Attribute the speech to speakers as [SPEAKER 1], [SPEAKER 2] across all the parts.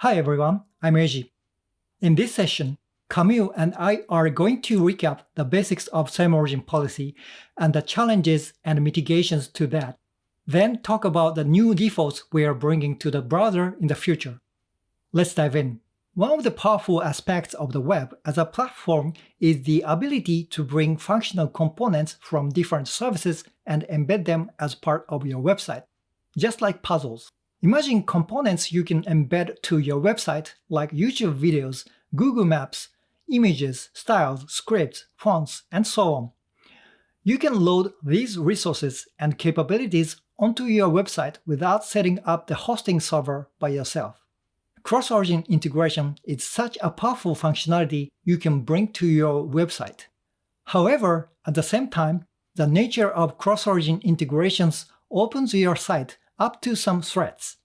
[SPEAKER 1] Hi everyone, I'm Eiji. In this session, Camille and I are going to recap the basics of same origin policy and the challenges and mitigations to that, then talk about the new defaults we are bringing to the browser in the future. Let's dive in. One of the powerful aspects of the web as a platform is the ability to bring functional components from different services and embed them as part of your website, just like puzzles. Imagine components you can embed to your website like YouTube videos, Google Maps, images, styles, scripts, fonts, and so on. You can load these resources and capabilities onto your website without setting up the hosting server by yourself. Cross-origin integration is such a powerful functionality you can bring to your website. However, at the same time, the nature of cross-origin integrations opens your site up to some threats.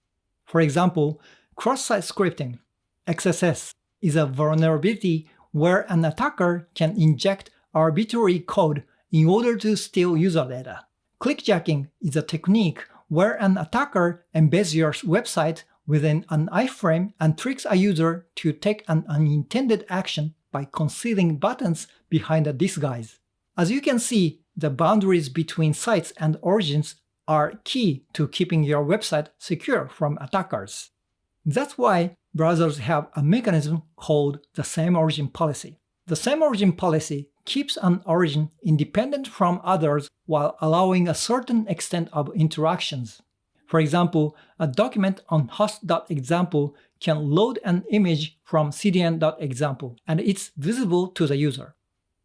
[SPEAKER 1] For example, cross-site scripting XSS is a vulnerability where an attacker can inject arbitrary code in order to steal user data. Clickjacking is a technique where an attacker embeds your website within an iframe and tricks a user to take an unintended action by concealing buttons behind a disguise. As you can see, the boundaries between sites and origins are key to keeping your website secure from attackers. That's why browsers have a mechanism called the same origin policy. The same origin policy keeps an origin independent from others while allowing a certain extent of interactions. For example, a document on host.example can load an image from cdn.example, and it's visible to the user.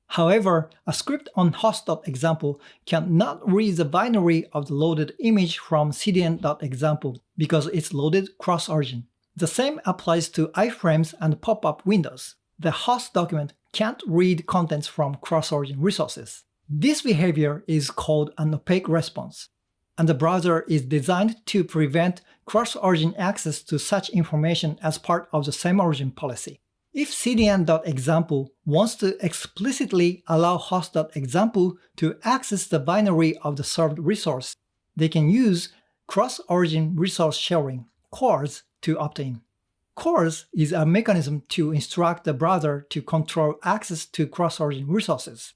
[SPEAKER 1] However, a script on host.example cannot read the binary of the loaded image from cdn.example because it's loaded cross-origin. The same applies to iframes and pop-up windows. The host document can't read contents from cross-origin resources. This behavior is called an opaque response and the browser is designed to prevent cross-origin access to such information as part of the same origin policy. If cdn.example wants to explicitly allow host.example to access the binary of the served resource, they can use cross-origin resource sharing CORS to opt in. CORS is a mechanism to instruct the browser to control access to cross-origin resources.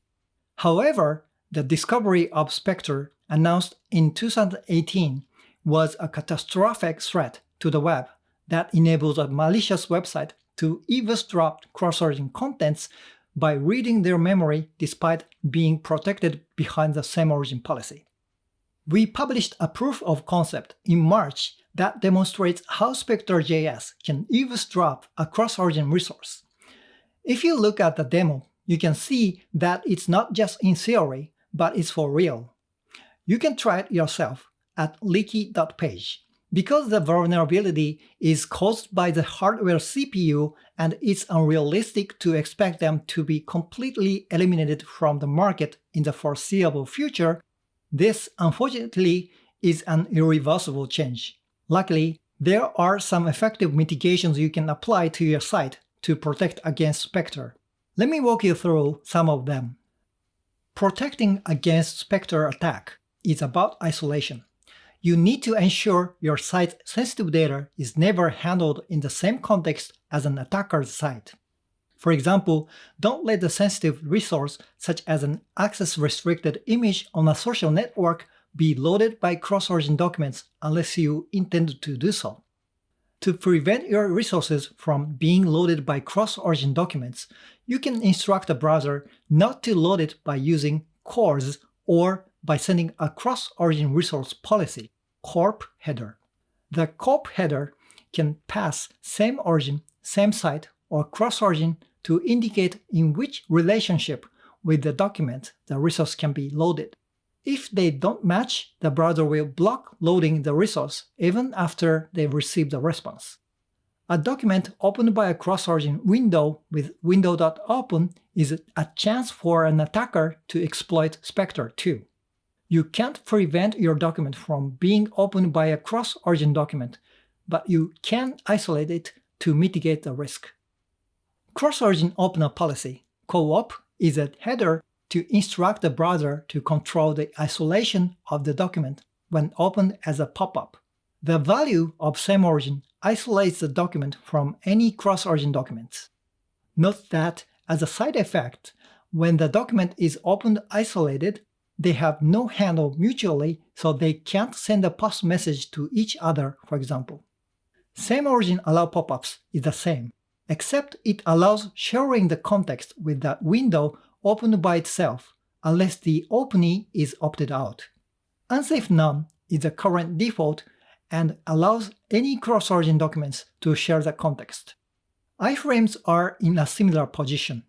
[SPEAKER 1] However, the discovery of Spectre announced in 2018 was a catastrophic threat to the web that enables a malicious website to eavesdrop cross-origin contents by reading their memory despite being protected behind the same origin policy. We published a proof of concept in March that demonstrates how Spectre.js can eavesdrop a cross-origin resource. If you look at the demo, you can see that it's not just in theory, but it's for real. You can try it yourself at leaky.page. Because the vulnerability is caused by the hardware CPU and it's unrealistic to expect them to be completely eliminated from the market in the foreseeable future, this unfortunately is an irreversible change. Luckily, there are some effective mitigations you can apply to your site to protect against Spectre. Let me walk you through some of them. Protecting against Spectre attack is about isolation. You need to ensure your site's sensitive data is never handled in the same context as an attacker's site. For example, don't let the sensitive resource, such as an access-restricted image on a social network, be loaded by cross-origin documents unless you intend to do so. To prevent your resources from being loaded by cross-origin documents, you can instruct the browser not to load it by using CORS or by sending a cross-origin resource policy, corp header. The corp header can pass same origin, same site, or cross-origin to indicate in which relationship with the document the resource can be loaded. If they don't match, the browser will block loading the resource even after they receive the response. A document opened by a cross-origin window with window.open is a chance for an attacker to exploit Spectre too. You can't prevent your document from being opened by a cross-origin document, but you can isolate it to mitigate the risk. Cross-origin opener policy, co-op, is a header to instruct the browser to control the isolation of the document when opened as a pop-up. The value of same origin isolates the document from any cross-origin documents. Note that, as a side effect, when the document is opened isolated, they have no handle mutually, so they can't send a post message to each other, for example. Same origin allow popups is the same, except it allows sharing the context with the window opened by itself, unless the openee is opted out. Unsafe none is the current default and allows any cross-origin documents to share the context. iframes are in a similar position.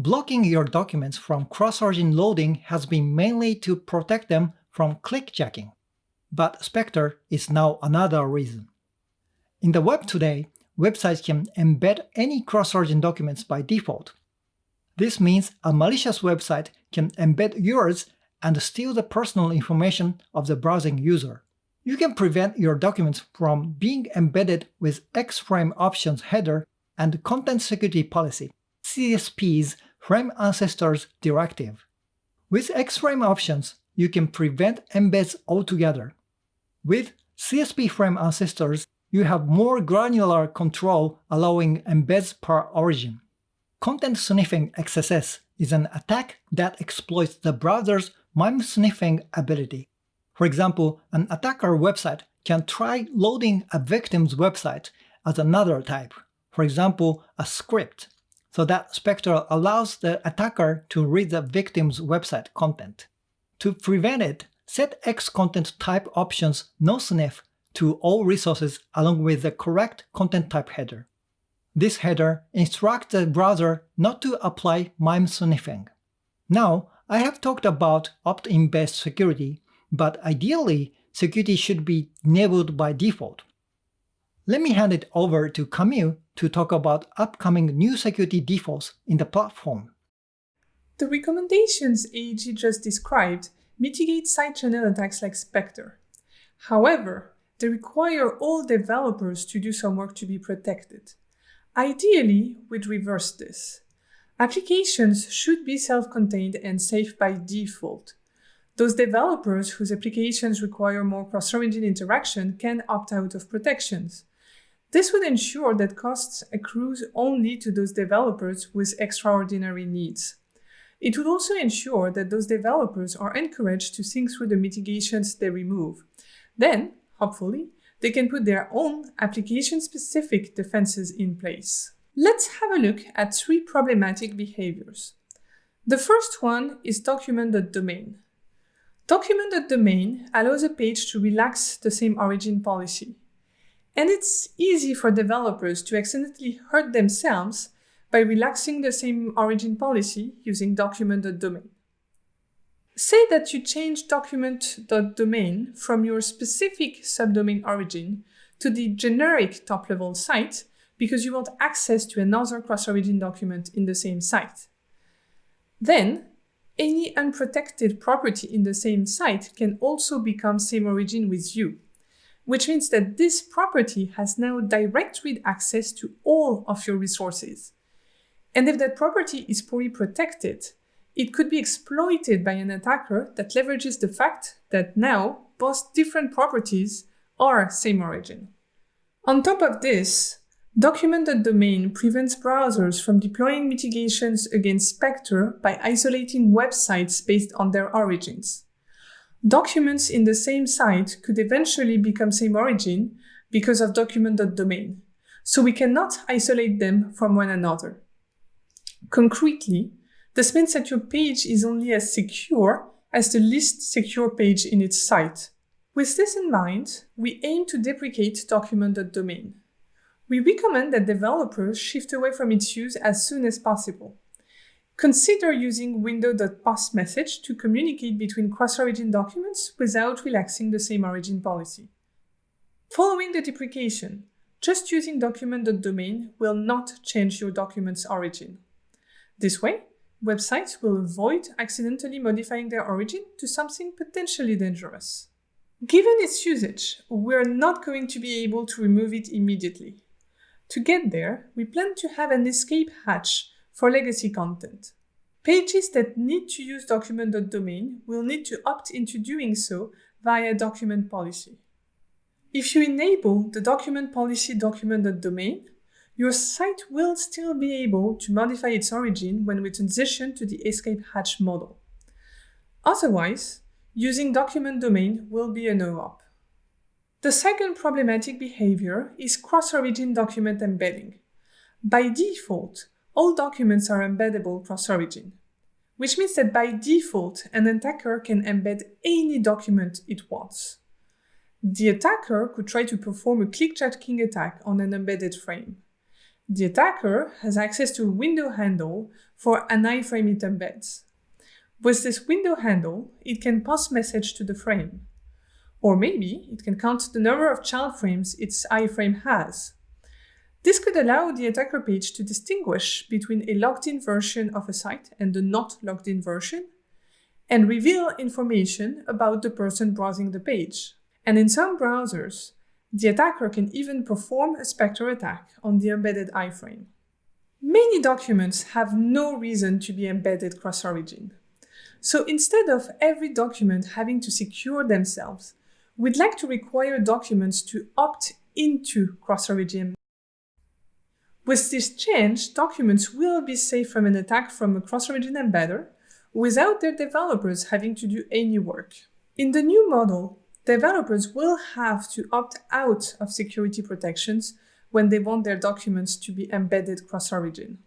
[SPEAKER 1] Blocking your documents from cross-origin loading has been mainly to protect them from clickjacking, but Spectre is now another reason. In the web today, websites can embed any cross-origin documents by default. This means a malicious website can embed yours and steal the personal information of the browsing user. You can prevent your documents from being embedded with X-Frame Options header and Content Security Policy, CSP's Frame Ancestors Directive. With X-Frame Options, you can prevent embeds altogether. With CSP Frame Ancestors, you have more granular control allowing embeds per origin. Content Sniffing XSS is an attack that exploits the browser's MIME sniffing ability. For example, an attacker website can try loading a victim's website as another type, for example, a script, so that Spectre allows the attacker to read the victim's website content. To prevent it, set X content type options no sniff to all resources along with the correct content type header. This header instructs the browser not to apply MIME sniffing. Now, I have talked about opt-in based security, but ideally, security should be enabled by default. Let me hand it over to Camille to talk about upcoming new security defaults in the platform.
[SPEAKER 2] The recommendations Eiji just described mitigate side channel attacks like Spectre. However, they require all developers to do some work to be protected. Ideally, we'd reverse this. Applications should be self-contained and safe by default. Those developers whose applications require more cross-origin interaction can opt out of protections. This would ensure that costs accrues only to those developers with extraordinary needs. It would also ensure that those developers are encouraged to think through the mitigations they remove. Then, hopefully, they can put their own application-specific defenses in place. Let's have a look at three problematic behaviors. The first one is document.domain. Document.domain allows a page to relax the same origin policy. And it's easy for developers to accidentally hurt themselves by relaxing the same origin policy using document.domain. Say that you change document.domain from your specific subdomain origin to the generic top-level site because you want access to another cross-origin document in the same site. Then, any unprotected property in the same site can also become same origin with you, which means that this property has now direct read access to all of your resources. And if that property is poorly protected, it could be exploited by an attacker that leverages the fact that now both different properties are same origin. On top of this, Document.domain prevents browsers from deploying mitigations against Spectre by isolating websites based on their origins. Documents in the same site could eventually become same origin because of document.domain, so we cannot isolate them from one another. Concretely, this means that your page is only as secure as the least secure page in its site. With this in mind, we aim to deprecate document.domain we recommend that developers shift away from its use as soon as possible. Consider using window.postMessage to communicate between cross-origin documents without relaxing the same origin policy. Following the deprecation, just using document.domain will not change your document's origin. This way, websites will avoid accidentally modifying their origin to something potentially dangerous. Given its usage, we're not going to be able to remove it immediately. To get there, we plan to have an escape hatch for legacy content. Pages that need to use document.domain will need to opt into doing so via document policy. If you enable the document policy document.domain, your site will still be able to modify its origin when we transition to the escape hatch model. Otherwise, using document domain will be a no-op. The second problematic behavior is cross-origin document embedding. By default, all documents are embeddable cross-origin, which means that by default, an attacker can embed any document it wants. The attacker could try to perform a clickjacking attack on an embedded frame. The attacker has access to a window handle for an iframe it embeds. With this window handle, it can pass message to the frame. Or maybe it can count the number of child frames its iframe has. This could allow the attacker page to distinguish between a logged-in version of a site and the not logged-in version, and reveal information about the person browsing the page. And in some browsers, the attacker can even perform a Spectre attack on the embedded iframe. Many documents have no reason to be embedded cross-origin. So instead of every document having to secure themselves, we'd like to require documents to opt into cross-origin. With this change, documents will be safe from an attack from a cross-origin embedder without their developers having to do any work. In the new model, developers will have to opt out of security protections when they want their documents to be embedded cross-origin.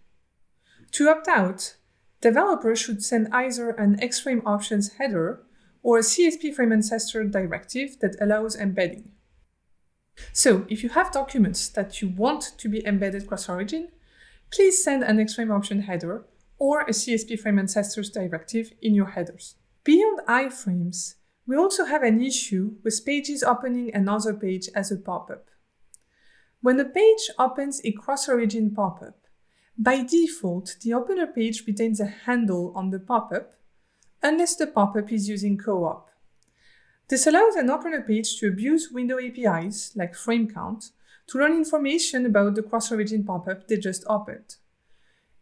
[SPEAKER 2] To opt out, developers should send either an Xframe options header or a CSP frame ancestor directive that allows embedding. So if you have documents that you want to be embedded cross-origin, please send an Xframe option header or a CSP frame ancestors directive in your headers. Beyond iframes, we also have an issue with pages opening another page as a pop-up. When a page opens a cross-origin pop-up, by default, the opener page retains a handle on the pop-up unless the pop-up is using co-op. This allows an opener page to abuse window APIs, like frame count, to learn information about the cross-origin pop-up they just opened.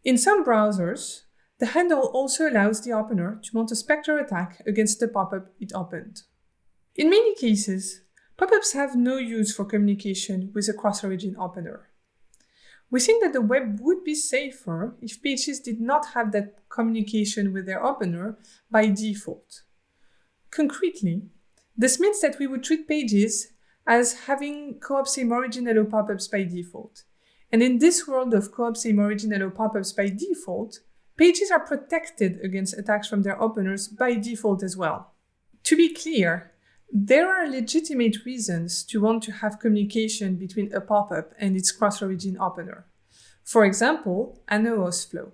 [SPEAKER 2] In some browsers, the handle also allows the opener to mount a Spectre attack against the pop-up it opened. In many cases, pop-ups have no use for communication with a cross-origin opener. We think that the web would be safer if pages did not have that communication with their opener by default. Concretely, this means that we would treat pages as having co-op same origin allow pop-ups by default. And in this world of co-op same origin allow pop-ups by default, pages are protected against attacks from their openers by default as well. To be clear, there are legitimate reasons to want to have communication between a pop-up and its cross-origin opener. For example, an OAuth flow.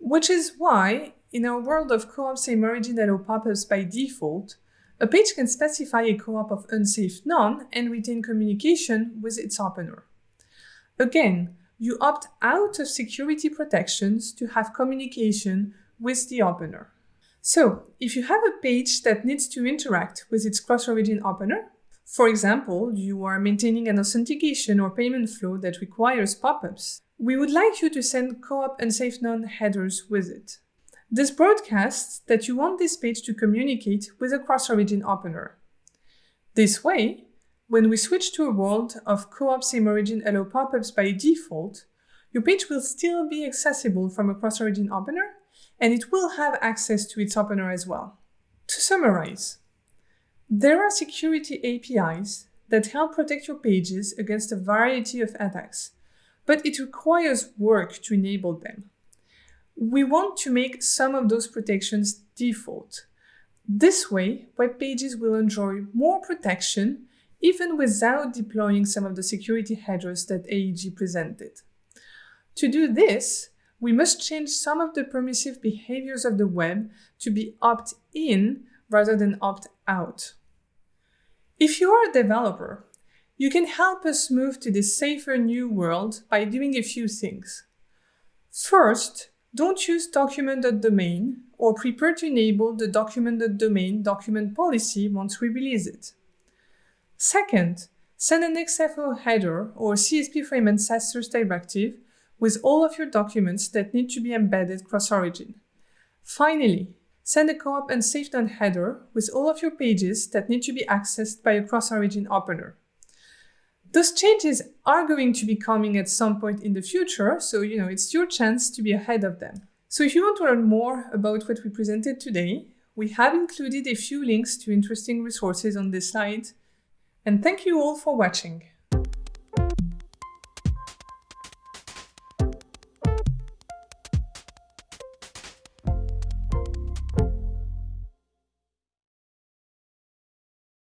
[SPEAKER 2] Which is why, in our world of co-op same origin allow pop-ups by default, a page can specify a co-op of unsafe none and retain communication with its opener. Again, you opt out of security protections to have communication with the opener. So if you have a page that needs to interact with its cross-origin opener, for example, you are maintaining an authentication or payment flow that requires pop-ups, we would like you to send co-op unsafe none headers with it. This broadcasts that you want this page to communicate with a cross-origin opener. This way, when we switch to a world of co-op same origin allow pop-ups by default, your page will still be accessible from a cross-origin opener and it will have access to its opener as well. To summarize, there are security APIs that help protect your pages against a variety of attacks, but it requires work to enable them. We want to make some of those protections default. This way, web pages will enjoy more protection even without deploying some of the security headers that Eiji presented. To do this, we must change some of the permissive behaviors of the web to be opt-in rather than opt-out. If you are a developer, you can help us move to this safer new world by doing a few things. First, don't use document.domain or prepare to enable the document.domain document policy once we release it. Second, send an XFO header or CSP frame ancestors directive with all of your documents that need to be embedded cross-origin. Finally, send a co-op unsafe none header with all of your pages that need to be accessed by a cross-origin opener. Those changes are going to be coming at some point in the future, so you know it's your chance to be ahead of them. So if you want to learn more about what we presented today, we have included a few links to interesting resources on this slide. And thank you all for watching.